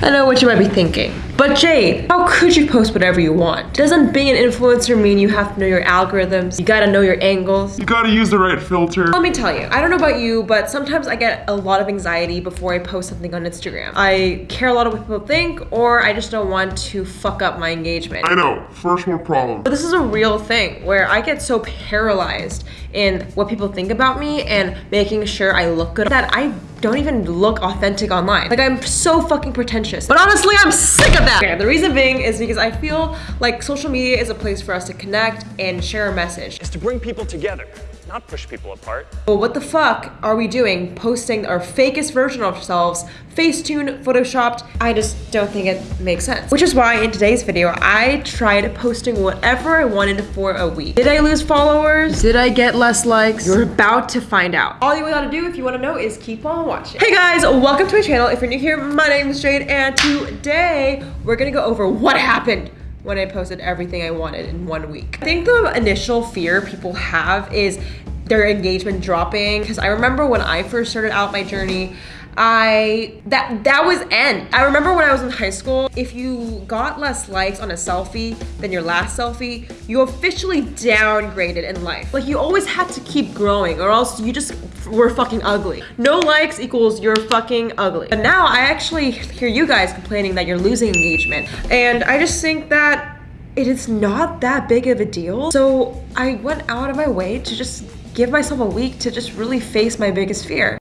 I know what you might be thinking. But Jade, how could you post whatever you want? Doesn't being an influencer mean you have to know your algorithms? You gotta know your angles? You gotta use the right filter. Let me tell you, I don't know about you, but sometimes I get a lot of anxiety before I post something on Instagram. I care a lot of what people think, or I just don't want to fuck up my engagement. I know, first world problem. But this is a real thing where I get so paralyzed in what people think about me and making sure I look good that I don't even look authentic online. Like I'm so fucking pretentious. But honestly, I'm sick of that. Okay, the reason being is because I feel like social media is a place for us to connect and share a message. Is to bring people together not push people apart. But what the fuck are we doing? Posting our fakest version of ourselves, Facetune, photoshopped. I just don't think it makes sense. Which is why in today's video, I tried posting whatever I wanted for a week. Did I lose followers? Did I get less likes? You're about to find out. All you gotta do if you wanna know is keep on watching. Hey guys, welcome to my channel. If you're new here, my name is Jade and today we're gonna go over what happened when I posted everything I wanted in one week. I think the initial fear people have is their engagement dropping because I remember when I first started out my journey I that that was end. I remember when I was in high school, if you got less likes on a selfie than your last selfie, you officially downgraded in life. Like you always had to keep growing or else you just were fucking ugly. No likes equals you're fucking ugly. But now I actually hear you guys complaining that you're losing engagement. And I just think that it is not that big of a deal. So I went out of my way to just give myself a week to just really face my biggest fear.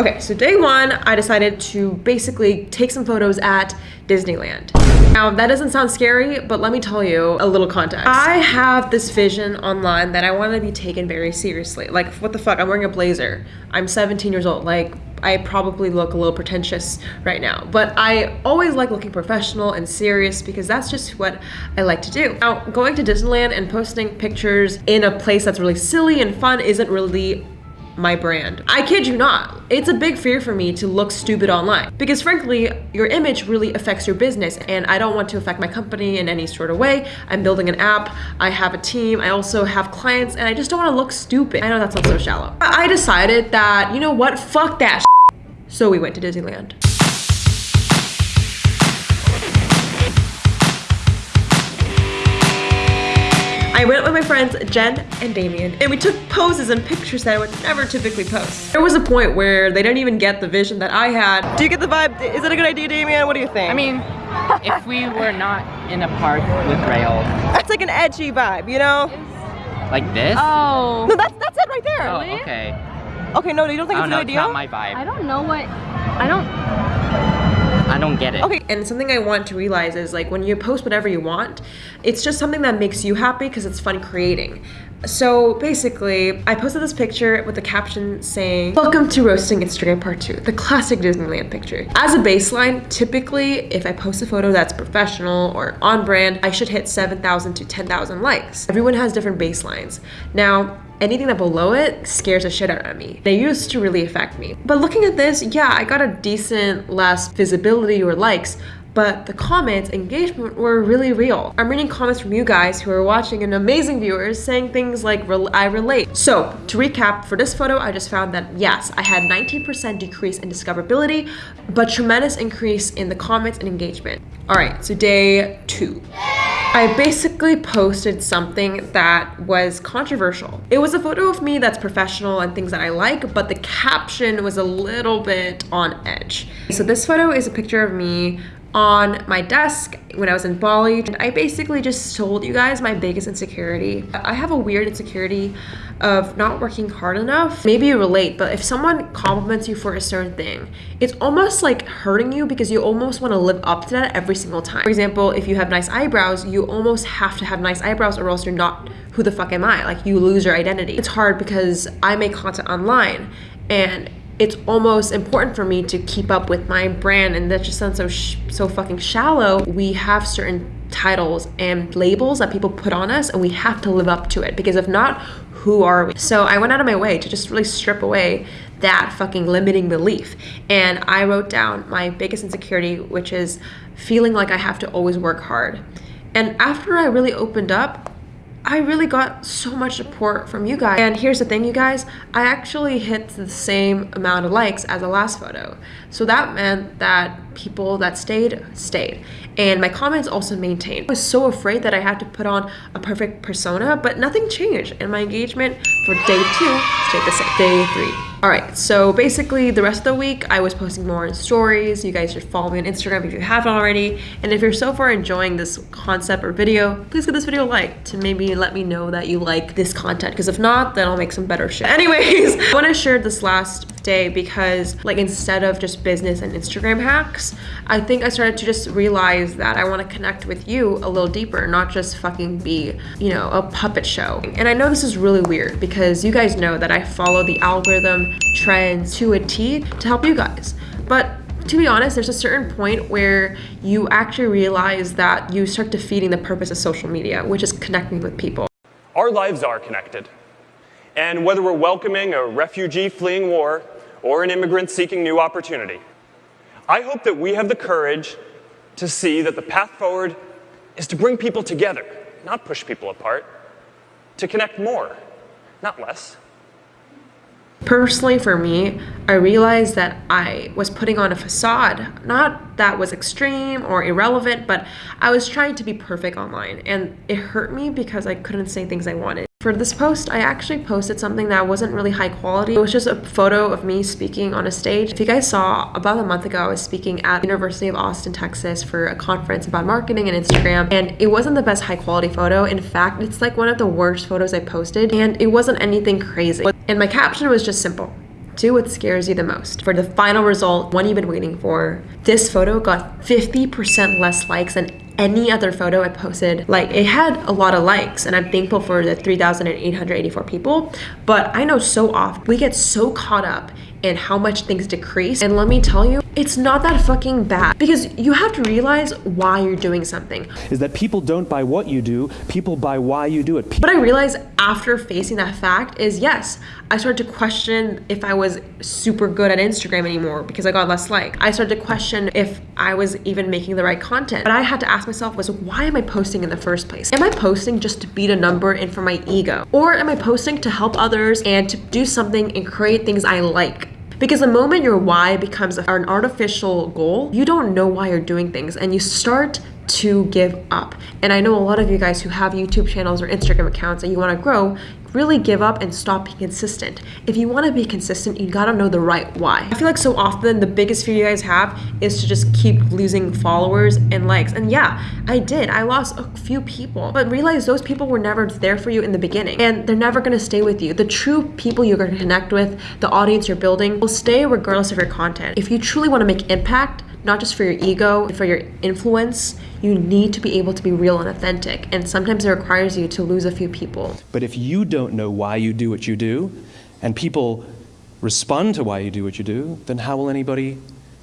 Okay, so day one, I decided to basically take some photos at Disneyland. Now, that doesn't sound scary, but let me tell you a little context. I have this vision online that I want to be taken very seriously. Like, what the fuck? I'm wearing a blazer. I'm 17 years old. Like, I probably look a little pretentious right now, but I always like looking professional and serious because that's just what I like to do. Now, going to Disneyland and posting pictures in a place that's really silly and fun isn't really my brand. I kid you not. It's a big fear for me to look stupid online because frankly, your image really affects your business and I don't want to affect my company in any sort of way. I'm building an app, I have a team, I also have clients and I just don't want to look stupid. I know that sounds so shallow. I decided that, you know what, fuck that So we went to Disneyland. I went with my friends Jen and Damien and we took poses and pictures that I would never typically post. There was a point where they didn't even get the vision that I had. Do you get the vibe? Is it a good idea, Damien? What do you think? I mean, if we were not in a park with rails. That's like an edgy vibe, you know? Like this? Oh. No, that's, that's it right there. Oh, okay. Okay, no, you don't think I it's don't a good know, idea? it's not my vibe. I don't know what, I don't, I don't get it. Okay, and something I want to realize is like when you post whatever you want, it's just something that makes you happy because it's fun creating. So basically, I posted this picture with the caption saying, Welcome to Roasting Instagram Part 2, the classic Disneyland picture. As a baseline, typically, if I post a photo that's professional or on brand, I should hit 7,000 to 10,000 likes. Everyone has different baselines. Now, anything that below it scares the shit out of me. They used to really affect me. But looking at this, yeah, I got a decent less visibility or likes, but the comments, engagement were really real. I'm reading comments from you guys who are watching and amazing viewers saying things like, I relate. So to recap, for this photo, I just found that yes, I had 19% decrease in discoverability, but tremendous increase in the comments and engagement. All right, so day two. I basically posted something that was controversial. It was a photo of me that's professional and things that I like, but the caption was a little bit on edge. So this photo is a picture of me on my desk when I was in Bali. And I basically just told you guys my biggest insecurity. I have a weird insecurity of not working hard enough. Maybe you relate, but if someone compliments you for a certain thing, it's almost like hurting you because you almost want to live up to that every single time. For example, if you have nice eyebrows, you almost have to have nice eyebrows or else you're not who the fuck am I? Like you lose your identity. It's hard because I make content online and it's almost important for me to keep up with my brand and that just sounds so so fucking shallow. We have certain titles and labels that people put on us and we have to live up to it because if not who are we? So i went out of my way to just really strip away that fucking limiting belief. And i wrote down my biggest insecurity which is feeling like i have to always work hard. And after i really opened up I really got so much support from you guys. And here's the thing, you guys, I actually hit the same amount of likes as the last photo. So that meant that people that stayed, stayed. And my comments also maintained. I was so afraid that I had to put on a perfect persona, but nothing changed. And my engagement for day two stayed the same. Day three. All right, so basically the rest of the week, I was posting more stories. You guys should follow me on Instagram if you haven't already. And if you're so far enjoying this concept or video, please give this video a like to maybe let me know that you like this content. Because if not, then I'll make some better shit. Anyways, I want to share this last day because like instead of just business and Instagram hacks, I think I started to just realize that I want to connect with you a little deeper, not just fucking be, you know, a puppet show. And I know this is really weird because you guys know that I follow the algorithm trends to a T to help you guys. But to be honest, there's a certain point where you actually realize that you start defeating the purpose of social media, which is connecting with people. Our lives are connected. And whether we're welcoming a refugee fleeing war or an immigrant seeking new opportunity, I hope that we have the courage to see that the path forward is to bring people together, not push people apart, to connect more, not less. Personally, for me, I realized that I was putting on a facade. Not that was extreme or irrelevant, but I was trying to be perfect online. And it hurt me because I couldn't say things I wanted. For this post, I actually posted something that wasn't really high quality. It was just a photo of me speaking on a stage. If you guys saw, about a month ago, I was speaking at University of Austin, Texas for a conference about marketing and Instagram. And it wasn't the best high quality photo. In fact, it's like one of the worst photos I posted. And it wasn't anything crazy. And my caption was just simple. Do what scares you the most. For the final result, one you've been waiting for, this photo got 50% less likes than any other photo I posted. Like it had a lot of likes and I'm thankful for the 3,884 people. But I know so often we get so caught up in how much things decrease. And let me tell you, it's not that fucking bad because you have to realize why you're doing something. Is that people don't buy what you do, people buy why you do it. What I realized after facing that fact is yes, I started to question if I was super good at Instagram anymore because I got less like. I started to question if I was even making the right content. But I had to ask myself was why am I posting in the first place? Am I posting just to beat a number and for my ego? Or am I posting to help others and to do something and create things I like? Because the moment your why becomes an artificial goal, you don't know why you're doing things and you start to give up. And I know a lot of you guys who have YouTube channels or Instagram accounts that you want to grow, really give up and stop being consistent. If you want to be consistent, you gotta know the right why. I feel like so often the biggest fear you guys have is to just keep losing followers and likes. And yeah, I did. I lost a few people, but realize those people were never there for you in the beginning and they're never gonna stay with you. The true people you're gonna connect with, the audience you're building, will stay regardless of your content. If you truly wanna make impact, not just for your ego, for your influence, you need to be able to be real and authentic. And sometimes it requires you to lose a few people. But if you don't know why you do what you do, and people respond to why you do what you do, then how will anybody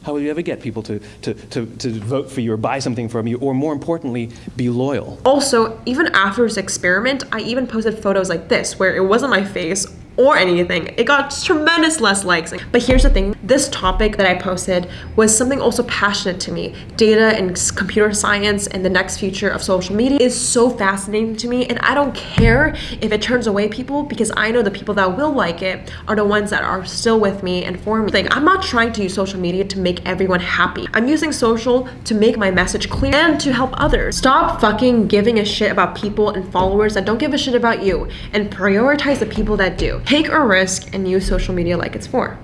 how will you ever get people to, to, to, to vote for you or buy something from you, or more importantly, be loyal? Also, even after this experiment, I even posted photos like this, where it wasn't my face or anything. It got tremendous less likes. But here's the thing, this topic that I posted was something also passionate to me. Data and computer science and the next future of social media is so fascinating to me and I don't care if it turns away people because I know the people that will like it are the ones that are still with me and for me. I'm not trying to use social media to make everyone happy. I'm using social to make my message clear and to help others. Stop fucking giving a shit about people and followers that don't give a shit about you and prioritize the people that do. Take a risk and use social media like it's for.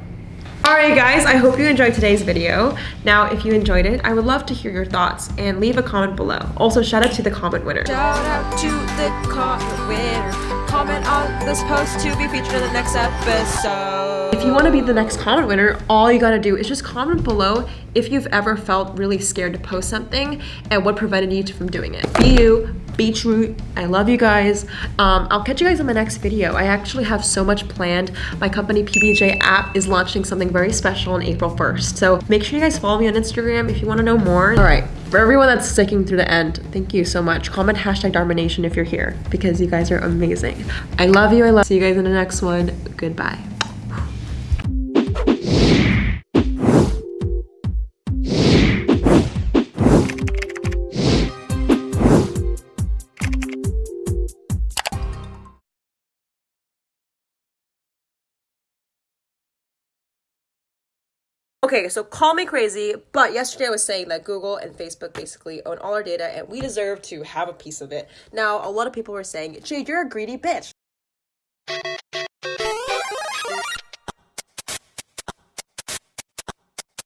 Alright guys, I hope you enjoyed today's video. Now, if you enjoyed it, I would love to hear your thoughts and leave a comment below. Also, shout out to the comment winner. Shout out to the comment winner. Comment on this post to be featured in the next episode. If you want to be the next comment winner, all you gotta do is just comment below if you've ever felt really scared to post something and what prevented you from doing it. Be you, Beetroot. I love you guys. Um, I'll catch you guys in my next video. I actually have so much planned. My company PBJ app is launching something very special on April 1st. So make sure you guys follow me on Instagram if you want to know more. All right, for everyone that's sticking through the end, thank you so much. Comment hashtag Dharmanation if you're here because you guys are amazing. I love you. I love. See you guys in the next one. Goodbye. Okay, so call me crazy, but yesterday I was saying that Google and Facebook basically own all our data and we deserve to have a piece of it. Now, a lot of people were saying, Jade, you're a greedy bitch.